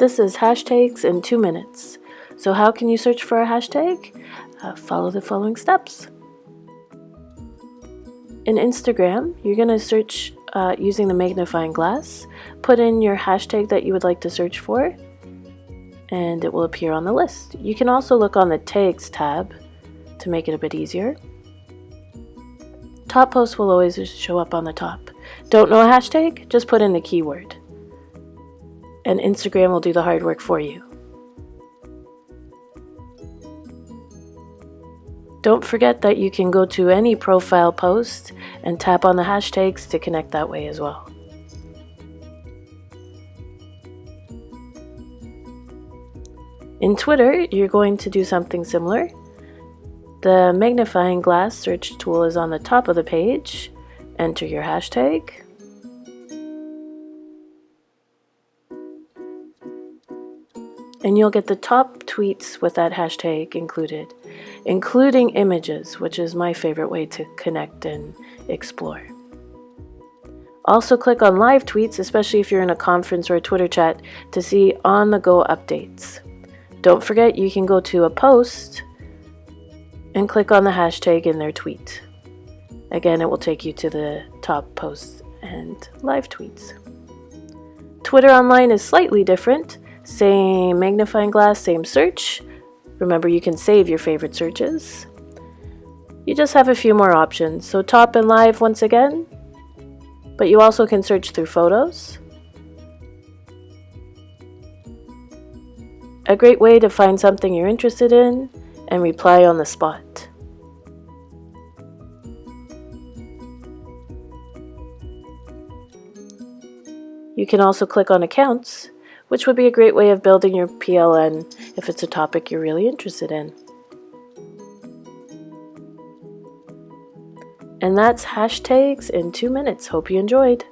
This is hashtags in two minutes. So how can you search for a hashtag? Uh, follow the following steps. In Instagram, you're going to search uh, using the magnifying glass. Put in your hashtag that you would like to search for, and it will appear on the list. You can also look on the Tags tab to make it a bit easier. Top posts will always show up on the top. Don't know a hashtag? Just put in the keyword. And Instagram will do the hard work for you. Don't forget that you can go to any profile post and tap on the hashtags to connect that way as well. In Twitter, you're going to do something similar. The magnifying glass search tool is on the top of the page. Enter your hashtag. And you'll get the top tweets with that hashtag included including images, which is my favorite way to connect and explore. Also click on live tweets, especially if you're in a conference or a Twitter chat, to see on-the-go updates. Don't forget you can go to a post and click on the hashtag in their tweet. Again, it will take you to the top posts and live tweets. Twitter Online is slightly different. Same magnifying glass, same search, Remember, you can save your favorite searches. You just have a few more options. So top and live once again, but you also can search through photos. A great way to find something you're interested in and reply on the spot. You can also click on accounts which would be a great way of building your PLN if it's a topic you're really interested in. And that's hashtags in two minutes. Hope you enjoyed.